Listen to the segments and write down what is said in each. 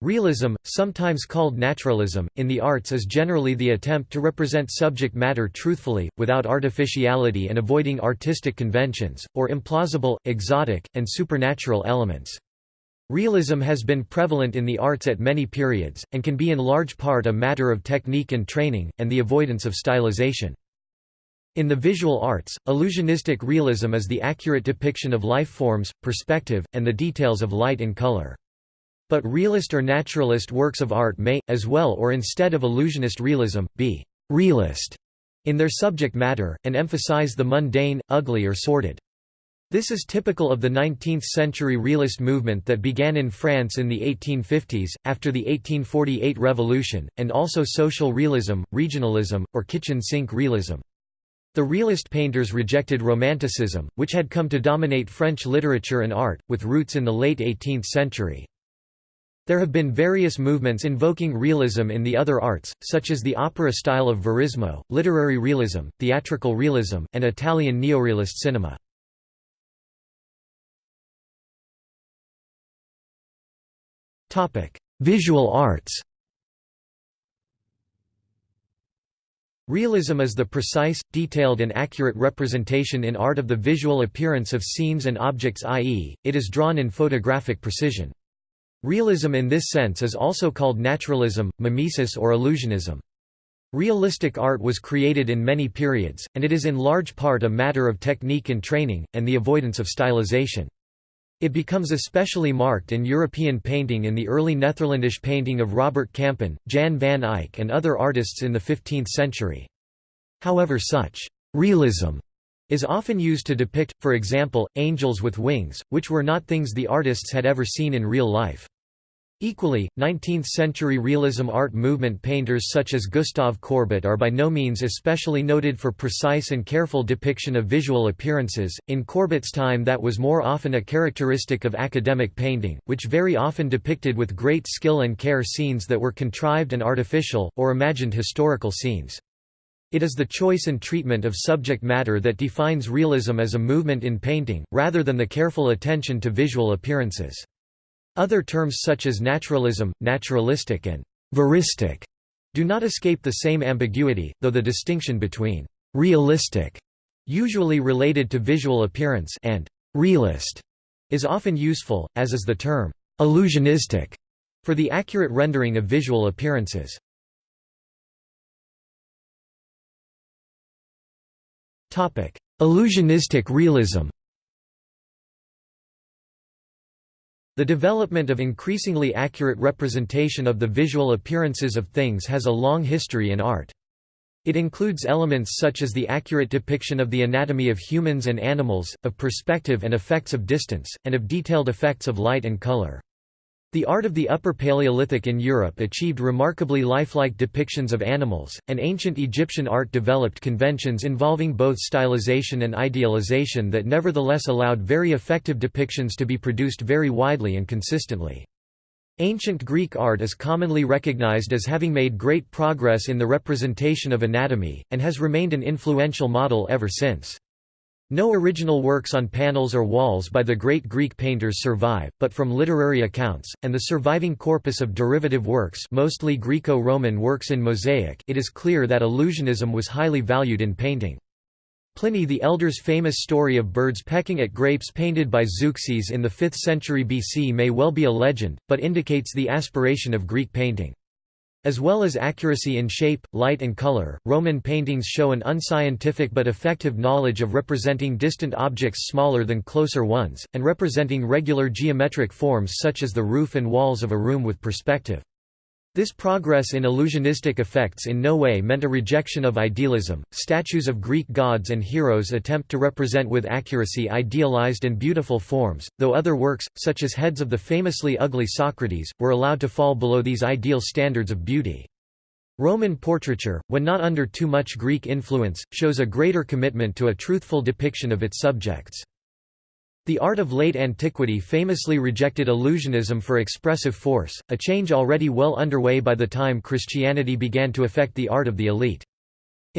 Realism, sometimes called naturalism, in the arts is generally the attempt to represent subject matter truthfully, without artificiality and avoiding artistic conventions, or implausible, exotic, and supernatural elements. Realism has been prevalent in the arts at many periods, and can be in large part a matter of technique and training, and the avoidance of stylization. In the visual arts, illusionistic realism is the accurate depiction of life forms, perspective, and the details of light and color. But realist or naturalist works of art may, as well or instead of illusionist realism, be «realist» in their subject matter, and emphasize the mundane, ugly or sordid. This is typical of the 19th-century realist movement that began in France in the 1850s, after the 1848 revolution, and also social realism, regionalism, or kitchen sink realism. The realist painters rejected Romanticism, which had come to dominate French literature and art, with roots in the late 18th century. There have been various movements invoking realism in the other arts, such as the opera style of Verismo, literary realism, theatrical realism, and Italian neorealist cinema. Visual arts Realism is the precise, detailed and accurate representation in art of the visual appearance of scenes and objects i.e., it is drawn in photographic precision. Realism in this sense is also called naturalism, mimesis or illusionism. Realistic art was created in many periods, and it is in large part a matter of technique and training, and the avoidance of stylization. It becomes especially marked in European painting in the early Netherlandish painting of Robert Campin, Jan van Eyck and other artists in the 15th century. However such «realism» is often used to depict, for example, angels with wings, which were not things the artists had ever seen in real life. Equally, 19th-century realism art movement painters such as Gustave Courbet are by no means especially noted for precise and careful depiction of visual appearances. In Courbet's time that was more often a characteristic of academic painting, which very often depicted with great skill and care scenes that were contrived and artificial, or imagined historical scenes. It is the choice and treatment of subject matter that defines realism as a movement in painting, rather than the careful attention to visual appearances. Other terms such as naturalism, naturalistic and veristic do not escape the same ambiguity, though the distinction between realistic, usually related to visual appearance, and realist is often useful, as is the term illusionistic for the accurate rendering of visual appearances. Illusionistic realism The development of increasingly accurate representation of the visual appearances of things has a long history in art. It includes elements such as the accurate depiction of the anatomy of humans and animals, of perspective and effects of distance, and of detailed effects of light and color. The art of the Upper Paleolithic in Europe achieved remarkably lifelike depictions of animals, and ancient Egyptian art developed conventions involving both stylization and idealization that nevertheless allowed very effective depictions to be produced very widely and consistently. Ancient Greek art is commonly recognized as having made great progress in the representation of anatomy, and has remained an influential model ever since. No original works on panels or walls by the great Greek painters survive, but from literary accounts, and the surviving corpus of derivative works mostly Greco-Roman works in mosaic it is clear that illusionism was highly valued in painting. Pliny the Elder's famous story of birds pecking at grapes painted by Zeuxis in the 5th century BC may well be a legend, but indicates the aspiration of Greek painting. As well as accuracy in shape, light and color, Roman paintings show an unscientific but effective knowledge of representing distant objects smaller than closer ones, and representing regular geometric forms such as the roof and walls of a room with perspective. This progress in illusionistic effects in no way meant a rejection of idealism. Statues of Greek gods and heroes attempt to represent with accuracy idealized and beautiful forms, though other works, such as heads of the famously ugly Socrates, were allowed to fall below these ideal standards of beauty. Roman portraiture, when not under too much Greek influence, shows a greater commitment to a truthful depiction of its subjects. The art of late antiquity famously rejected illusionism for expressive force, a change already well underway by the time Christianity began to affect the art of the elite.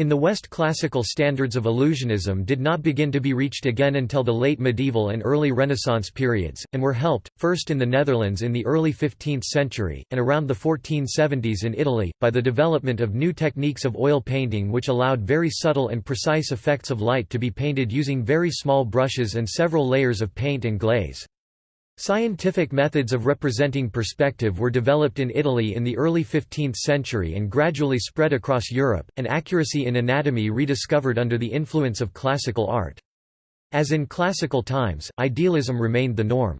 In the West classical standards of illusionism did not begin to be reached again until the late medieval and early Renaissance periods, and were helped, first in the Netherlands in the early 15th century, and around the 1470s in Italy, by the development of new techniques of oil painting which allowed very subtle and precise effects of light to be painted using very small brushes and several layers of paint and glaze. Scientific methods of representing perspective were developed in Italy in the early 15th century and gradually spread across Europe, and accuracy in anatomy rediscovered under the influence of classical art. As in classical times, idealism remained the norm.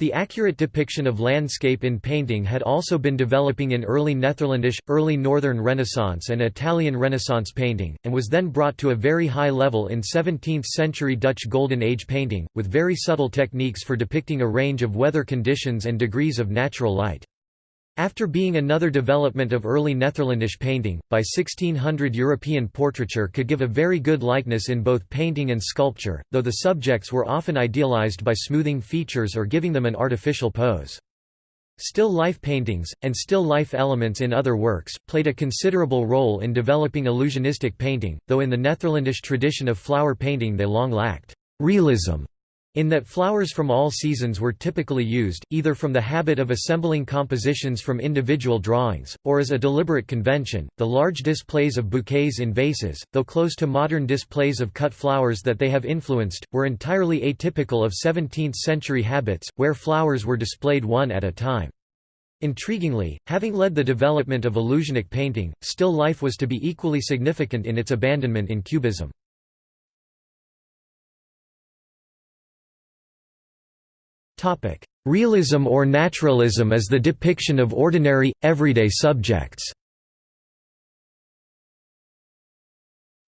The accurate depiction of landscape in painting had also been developing in early Netherlandish, early Northern Renaissance and Italian Renaissance painting, and was then brought to a very high level in 17th-century Dutch Golden Age painting, with very subtle techniques for depicting a range of weather conditions and degrees of natural light. After being another development of early Netherlandish painting, by 1600 European portraiture could give a very good likeness in both painting and sculpture, though the subjects were often idealized by smoothing features or giving them an artificial pose. Still life paintings, and still life elements in other works, played a considerable role in developing illusionistic painting, though in the Netherlandish tradition of flower painting they long lacked realism in that flowers from all seasons were typically used, either from the habit of assembling compositions from individual drawings, or as a deliberate convention. The large displays of bouquets in vases, though close to modern displays of cut flowers that they have influenced, were entirely atypical of 17th century habits, where flowers were displayed one at a time. Intriguingly, having led the development of illusionic painting, still life was to be equally significant in its abandonment in Cubism. Realism or naturalism as the depiction of ordinary, everyday subjects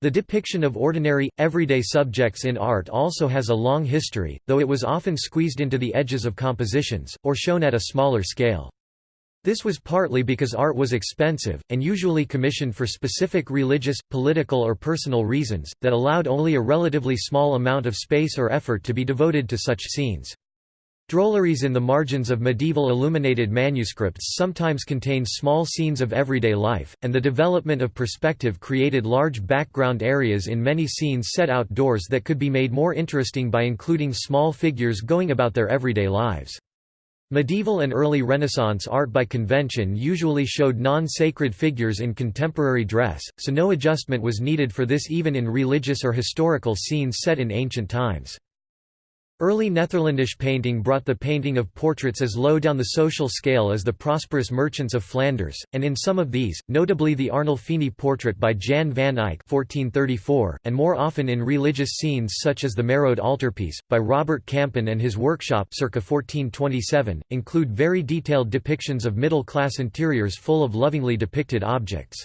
The depiction of ordinary, everyday subjects in art also has a long history, though it was often squeezed into the edges of compositions, or shown at a smaller scale. This was partly because art was expensive, and usually commissioned for specific religious, political or personal reasons, that allowed only a relatively small amount of space or effort to be devoted to such scenes. Drolleries in the margins of medieval illuminated manuscripts sometimes contain small scenes of everyday life, and the development of perspective created large background areas in many scenes set outdoors that could be made more interesting by including small figures going about their everyday lives. Medieval and early Renaissance art by convention usually showed non-sacred figures in contemporary dress, so no adjustment was needed for this even in religious or historical scenes set in ancient times. Early Netherlandish painting brought the painting of portraits as low down the social scale as the prosperous merchants of Flanders, and in some of these, notably the Arnolfini portrait by Jan van Eyck 1434, and more often in religious scenes such as the Mérode altarpiece, by Robert Campin and his workshop circa 1427, include very detailed depictions of middle-class interiors full of lovingly depicted objects.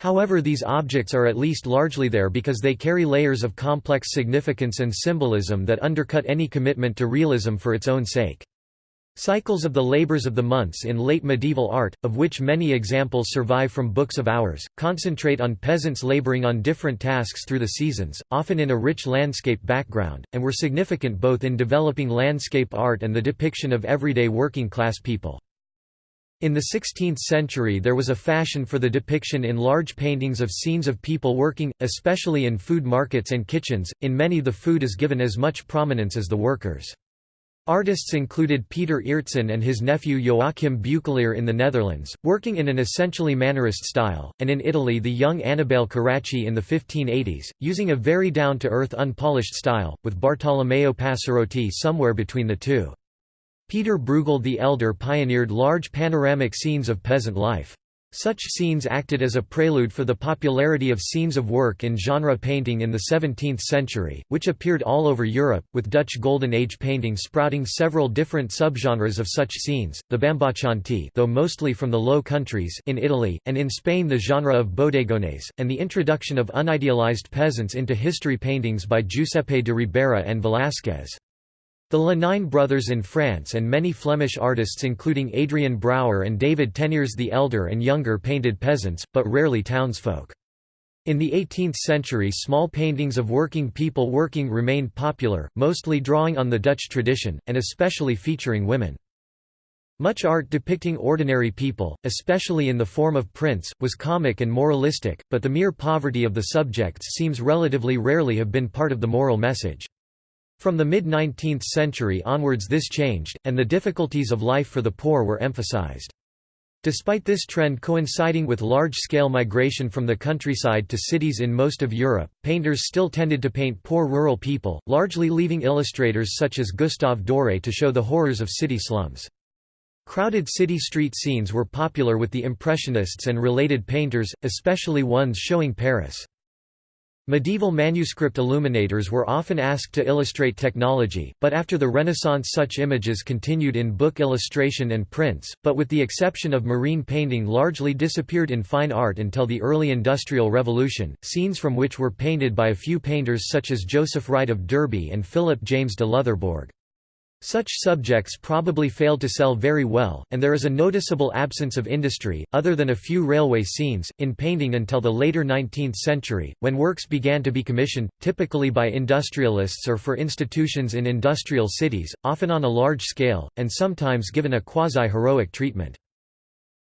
However these objects are at least largely there because they carry layers of complex significance and symbolism that undercut any commitment to realism for its own sake. Cycles of the labors of the months in late medieval art, of which many examples survive from books of hours, concentrate on peasants laboring on different tasks through the seasons, often in a rich landscape background, and were significant both in developing landscape art and the depiction of everyday working class people. In the 16th century there was a fashion for the depiction in large paintings of scenes of people working, especially in food markets and kitchens, in many the food is given as much prominence as the workers. Artists included Peter Aertsen and his nephew Joachim Beuckelaer in the Netherlands, working in an essentially Mannerist style, and in Italy the young Annibale Carracci in the 1580s, using a very down-to-earth unpolished style, with Bartolomeo Passerotti somewhere between the two. Peter Bruegel the Elder pioneered large panoramic scenes of peasant life. Such scenes acted as a prelude for the popularity of scenes of work in genre painting in the 17th century, which appeared all over Europe, with Dutch Golden Age painting sprouting several different subgenres of such scenes, the Bamboccianti though mostly from the Low Countries in Italy, and in Spain the genre of bodegones, and the introduction of unidealized peasants into history paintings by Giuseppe de Ribera and Velázquez. The Le Nain brothers in France and many Flemish artists including Adrian Brouwer and David Teniers the Elder and Younger painted peasants, but rarely townsfolk. In the 18th century small paintings of working people working remained popular, mostly drawing on the Dutch tradition, and especially featuring women. Much art depicting ordinary people, especially in the form of prints, was comic and moralistic, but the mere poverty of the subjects seems relatively rarely have been part of the moral message. From the mid-19th century onwards this changed, and the difficulties of life for the poor were emphasized. Despite this trend coinciding with large-scale migration from the countryside to cities in most of Europe, painters still tended to paint poor rural people, largely leaving illustrators such as Gustave Doré to show the horrors of city slums. Crowded city street scenes were popular with the Impressionists and related painters, especially ones showing Paris. Medieval manuscript illuminators were often asked to illustrate technology, but after the Renaissance such images continued in book illustration and prints, but with the exception of marine painting largely disappeared in fine art until the early Industrial Revolution, scenes from which were painted by a few painters such as Joseph Wright of Derby and Philip James de Loutherbourg. Such subjects probably failed to sell very well, and there is a noticeable absence of industry, other than a few railway scenes, in painting until the later 19th century, when works began to be commissioned, typically by industrialists or for institutions in industrial cities, often on a large scale, and sometimes given a quasi-heroic treatment.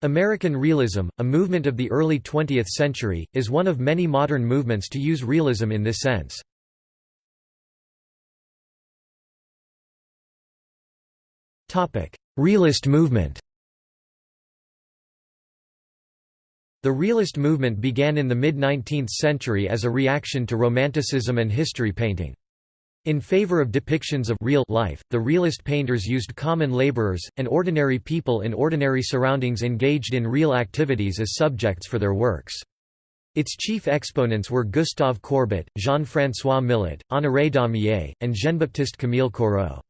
American realism, a movement of the early 20th century, is one of many modern movements to use realism in this sense. Realist movement The realist movement began in the mid-19th century as a reaction to Romanticism and history painting. In favor of depictions of real life, the realist painters used common laborers, and ordinary people in ordinary surroundings engaged in real activities as subjects for their works. Its chief exponents were Gustave Courbet, Jean-François Millet, Honoré Daumier, and Jean-Baptiste Camille Corot.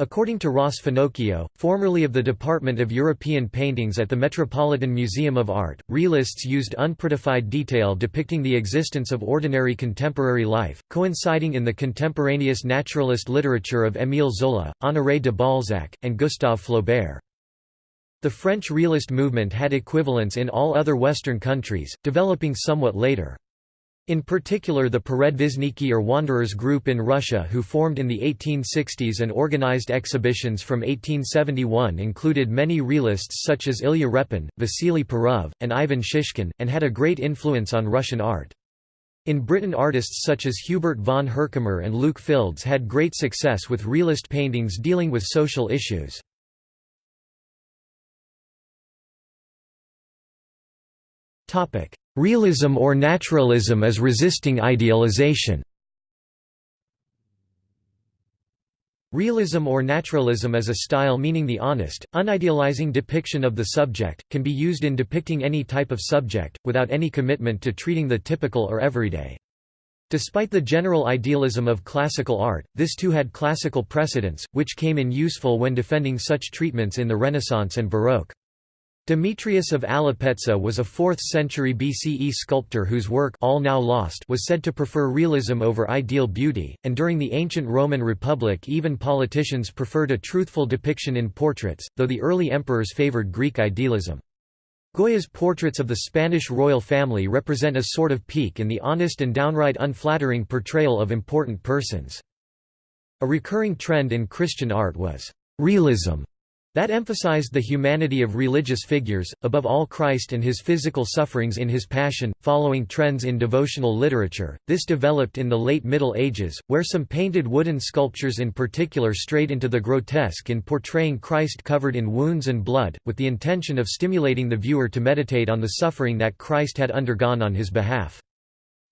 According to Ross Finocchio, formerly of the Department of European Paintings at the Metropolitan Museum of Art, realists used unprettified detail depicting the existence of ordinary contemporary life, coinciding in the contemporaneous naturalist literature of Émile Zola, Honoré de Balzac, and Gustave Flaubert. The French realist movement had equivalents in all other Western countries, developing somewhat later. In particular the Peredvishniki or Wanderers group in Russia who formed in the 1860s and organized exhibitions from 1871 included many realists such as Ilya Repin, Vasily Perov, and Ivan Shishkin, and had a great influence on Russian art. In Britain artists such as Hubert von Herkomer and Luke Fildes had great success with realist paintings dealing with social issues. Realism or naturalism as resisting idealization Realism or naturalism as a style meaning the honest, unidealizing depiction of the subject, can be used in depicting any type of subject, without any commitment to treating the typical or everyday. Despite the general idealism of classical art, this too had classical precedents, which came in useful when defending such treatments in the Renaissance and Baroque. Demetrius of Alopece was a 4th century BCE sculptor whose work all now lost was said to prefer realism over ideal beauty, and during the ancient Roman Republic even politicians preferred a truthful depiction in portraits, though the early emperors favored Greek idealism. Goya's portraits of the Spanish royal family represent a sort of peak in the honest and downright unflattering portrayal of important persons. A recurring trend in Christian art was realism that emphasized the humanity of religious figures, above all Christ and his physical sufferings in his Passion. Following trends in devotional literature, this developed in the late Middle Ages, where some painted wooden sculptures in particular strayed into the grotesque in portraying Christ covered in wounds and blood, with the intention of stimulating the viewer to meditate on the suffering that Christ had undergone on his behalf.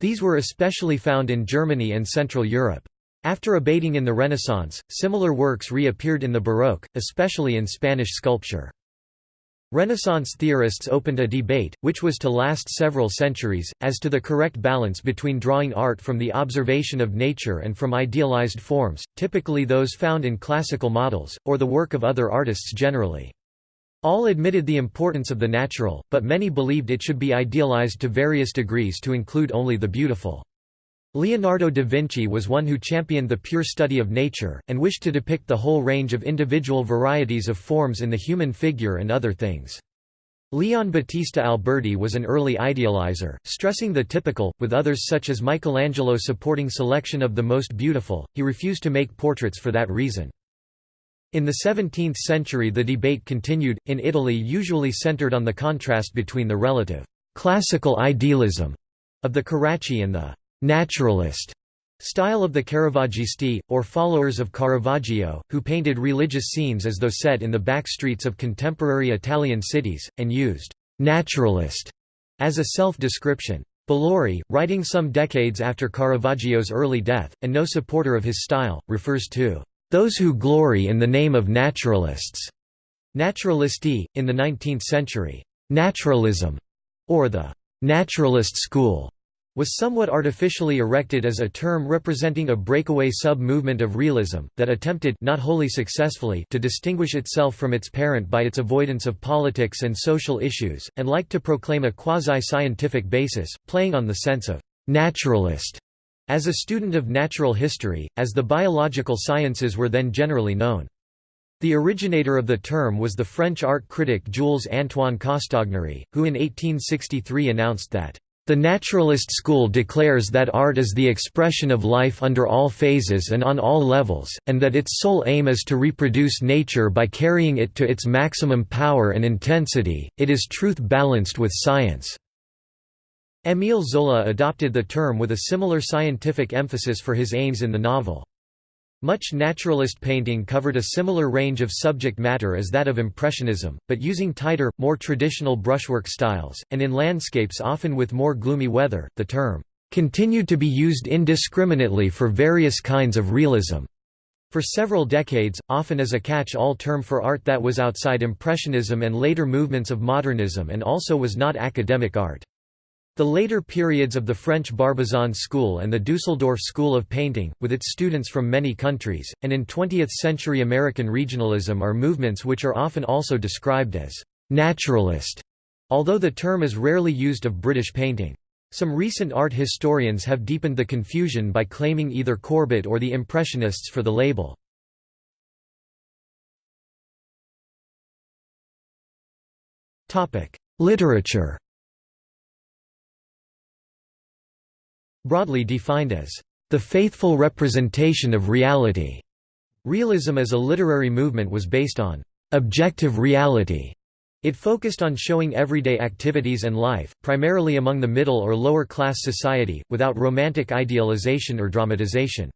These were especially found in Germany and Central Europe. After abating in the Renaissance, similar works reappeared in the Baroque, especially in Spanish sculpture. Renaissance theorists opened a debate, which was to last several centuries, as to the correct balance between drawing art from the observation of nature and from idealized forms, typically those found in classical models, or the work of other artists generally. All admitted the importance of the natural, but many believed it should be idealized to various degrees to include only the beautiful. Leonardo da Vinci was one who championed the pure study of nature, and wished to depict the whole range of individual varieties of forms in the human figure and other things. Leon Battista Alberti was an early idealizer, stressing the typical, with others such as Michelangelo supporting selection of the most beautiful, he refused to make portraits for that reason. In the 17th century the debate continued, in Italy usually centered on the contrast between the relative «classical idealism» of the Carracci and the «naturalist» style of the Caravaggisti, or followers of Caravaggio, who painted religious scenes as though set in the back streets of contemporary Italian cities, and used «naturalist» as a self-description. Bellori, writing some decades after Caravaggio's early death, and no supporter of his style, refers to those who glory in the name of naturalists. Naturalisti, in the 19th century, naturalism, or the naturalist school, was somewhat artificially erected as a term representing a breakaway sub-movement of realism, that attempted not wholly successfully to distinguish itself from its parent by its avoidance of politics and social issues, and liked to proclaim a quasi-scientific basis, playing on the sense of «naturalist» As a student of natural history, as the biological sciences were then generally known. The originator of the term was the French art critic Jules-Antoine Castagnary, who in 1863 announced that, "...the naturalist school declares that art is the expression of life under all phases and on all levels, and that its sole aim is to reproduce nature by carrying it to its maximum power and intensity, it is truth balanced with science." Émile Zola adopted the term with a similar scientific emphasis for his aims in the novel. Much naturalist painting covered a similar range of subject matter as that of Impressionism, but using tighter, more traditional brushwork styles, and in landscapes often with more gloomy weather. The term continued to be used indiscriminately for various kinds of realism. For several decades, often as a catch-all term for art that was outside Impressionism and later movements of modernism and also was not academic art. The later periods of the French Barbizon School and the Dusseldorf School of Painting, with its students from many countries, and in 20th-century American regionalism are movements which are often also described as «naturalist», although the term is rarely used of British painting. Some recent art historians have deepened the confusion by claiming either Courbet or the Impressionists for the label. Literature Broadly defined as, "...the faithful representation of reality." Realism as a literary movement was based on, "...objective reality." It focused on showing everyday activities and life, primarily among the middle or lower class society, without romantic idealization or dramatization.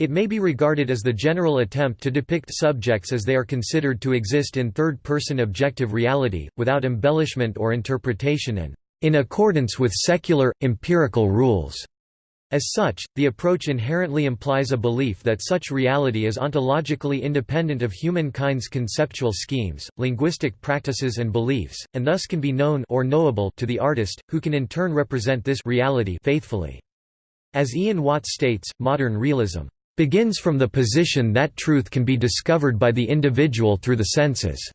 It may be regarded as the general attempt to depict subjects as they are considered to exist in third-person objective reality, without embellishment or interpretation and in accordance with secular, empirical rules. As such, the approach inherently implies a belief that such reality is ontologically independent of humankind's conceptual schemes, linguistic practices and beliefs, and thus can be known or knowable to the artist, who can in turn represent this reality faithfully. As Ian Watts states, modern realism begins from the position that truth can be discovered by the individual through the senses,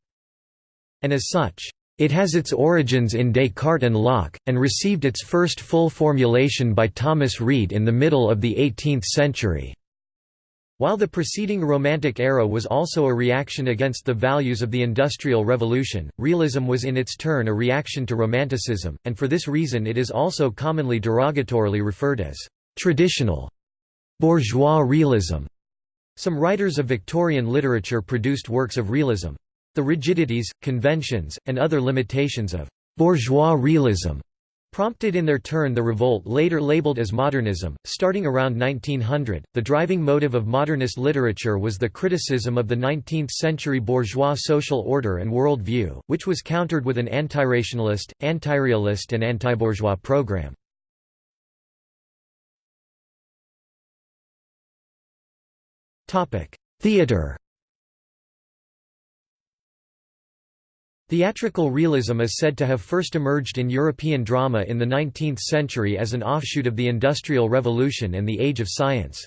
and as such, it has its origins in Descartes and Locke, and received its first full formulation by Thomas Reid in the middle of the 18th century. While the preceding Romantic era was also a reaction against the values of the Industrial Revolution, realism was in its turn a reaction to Romanticism, and for this reason it is also commonly derogatorily referred as «traditional» bourgeois realism. Some writers of Victorian literature produced works of realism. The rigidities, conventions, and other limitations of «bourgeois realism» prompted in their turn the revolt later labeled as modernism. Starting around 1900, the driving motive of modernist literature was the criticism of the 19th century bourgeois social order and world view, which was countered with an antirationalist, antirealist, and anti-bourgeois program. Theatre Theatrical realism is said to have first emerged in European drama in the 19th century as an offshoot of the Industrial Revolution and the Age of Science.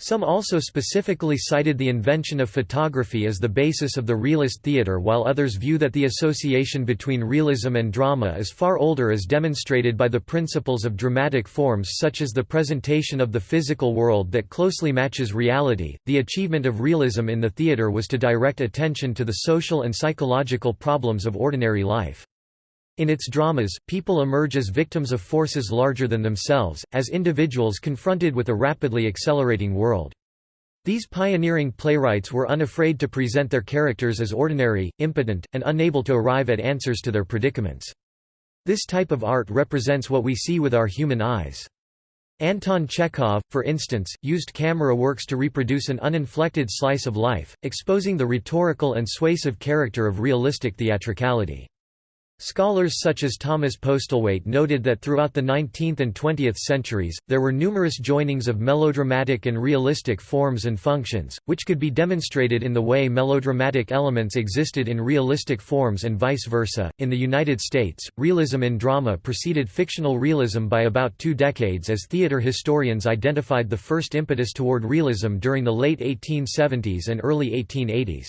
Some also specifically cited the invention of photography as the basis of the realist theatre while others view that the association between realism and drama is far older as demonstrated by the principles of dramatic forms such as the presentation of the physical world that closely matches reality. The achievement of realism in the theatre was to direct attention to the social and psychological problems of ordinary life. In its dramas, people emerge as victims of forces larger than themselves, as individuals confronted with a rapidly accelerating world. These pioneering playwrights were unafraid to present their characters as ordinary, impotent, and unable to arrive at answers to their predicaments. This type of art represents what we see with our human eyes. Anton Chekhov, for instance, used camera works to reproduce an uninflected slice of life, exposing the rhetorical and suasive character of realistic theatricality. Scholars such as Thomas Postlewait noted that throughout the 19th and 20th centuries, there were numerous joinings of melodramatic and realistic forms and functions, which could be demonstrated in the way melodramatic elements existed in realistic forms and vice versa. In the United States, realism in drama preceded fictional realism by about two decades as theater historians identified the first impetus toward realism during the late 1870s and early 1880s.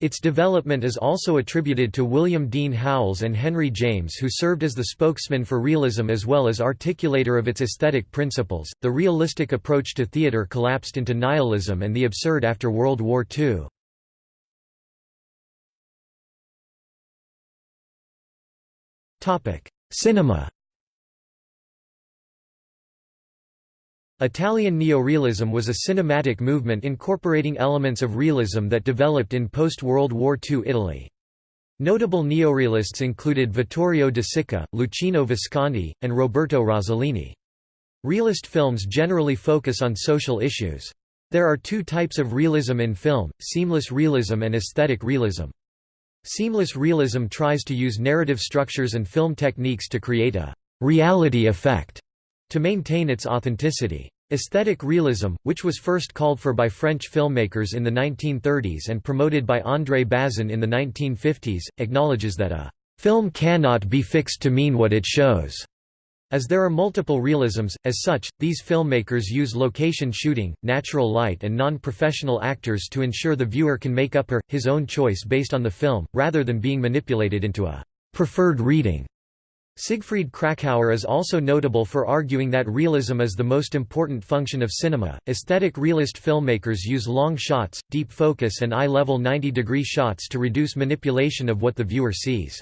Its development is also attributed to William Dean Howells and Henry James, who served as the spokesman for realism as well as articulator of its aesthetic principles. The realistic approach to theater collapsed into nihilism and the absurd after World War II. Topic: Cinema. Italian neorealism was a cinematic movement incorporating elements of realism that developed in post-World War II Italy. Notable neorealists included Vittorio De Sica, Luchino Visconti, and Roberto Rossellini. Realist films generally focus on social issues. There are two types of realism in film, seamless realism and aesthetic realism. Seamless realism tries to use narrative structures and film techniques to create a «reality effect» to maintain its authenticity. Aesthetic realism, which was first called for by French filmmakers in the 1930s and promoted by André Bazin in the 1950s, acknowledges that a film cannot be fixed to mean what it shows. As there are multiple realisms, as such, these filmmakers use location shooting, natural light and non-professional actors to ensure the viewer can make up her, his own choice based on the film, rather than being manipulated into a preferred reading. Siegfried Kracauer is also notable for arguing that realism is the most important function of cinema. Aesthetic realist filmmakers use long shots, deep focus, and eye level 90 degree shots to reduce manipulation of what the viewer sees.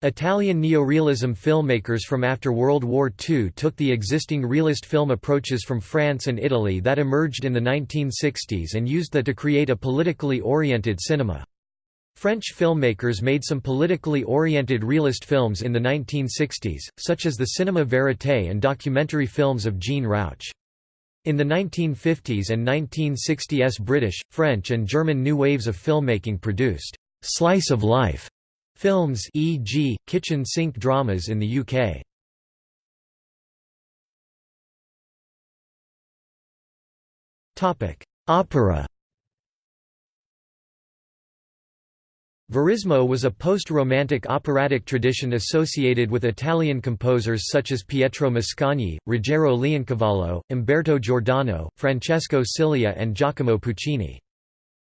Italian neorealism filmmakers from after World War II took the existing realist film approaches from France and Italy that emerged in the 1960s and used that to create a politically oriented cinema. French filmmakers made some politically oriented realist films in the 1960s, such as the cinéma vérité and documentary films of Jean Rouch. In the 1950s and 1960s British, French and German new waves of filmmaking produced «slice of life» films e.g., kitchen sink dramas in the UK. Opera Verismo was a post-Romantic operatic tradition associated with Italian composers such as Pietro Mascagni, Ruggero Leoncavallo, Umberto Giordano, Francesco Cilea and Giacomo Puccini.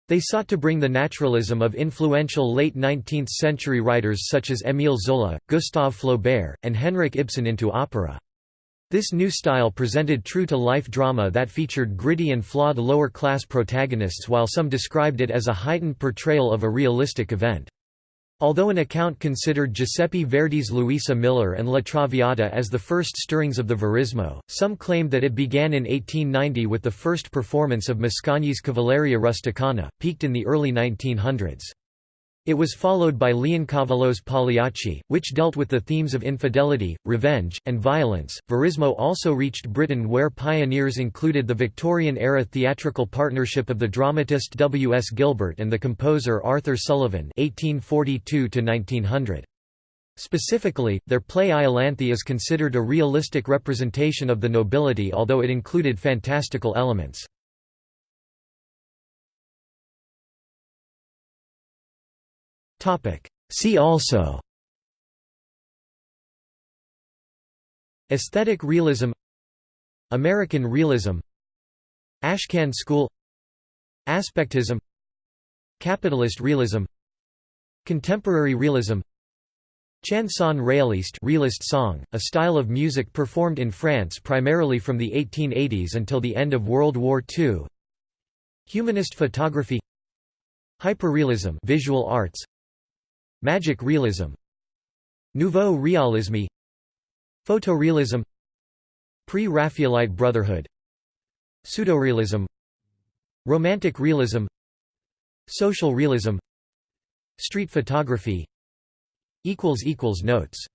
They sought to bring the naturalism of influential late 19th-century writers such as Émile Zola, Gustave Flaubert, and Henrik Ibsen into opera. This new style presented true-to-life drama that featured gritty and flawed lower-class protagonists while some described it as a heightened portrayal of a realistic event. Although an account considered Giuseppe Verdi's Luisa Miller and La Traviata as the first stirrings of the Verismo, some claimed that it began in 1890 with the first performance of Mascagni's Cavalleria Rusticana, peaked in the early 1900s. It was followed by Leoncavallo's Pagliacci, which dealt with the themes of infidelity, revenge, and violence. Verismo also reached Britain, where pioneers included the Victorian era theatrical partnership of the dramatist W. S. Gilbert and the composer Arthur Sullivan. 1842 1900. Specifically, their play Iolanthe is considered a realistic representation of the nobility although it included fantastical elements. See also. Aesthetic realism. American realism. Ashcan school. Aspectism. Capitalist realism. Contemporary realism. Chanson réaliste realist song, a style of music performed in France primarily from the 1880s until the end of World War II Humanist photography. Hyperrealism visual arts Magic realism. Nouveau realisme. Photorealism. Pre-Raphaelite Brotherhood. Pseudorealism. Romantic realism. Social realism. Street photography. Notes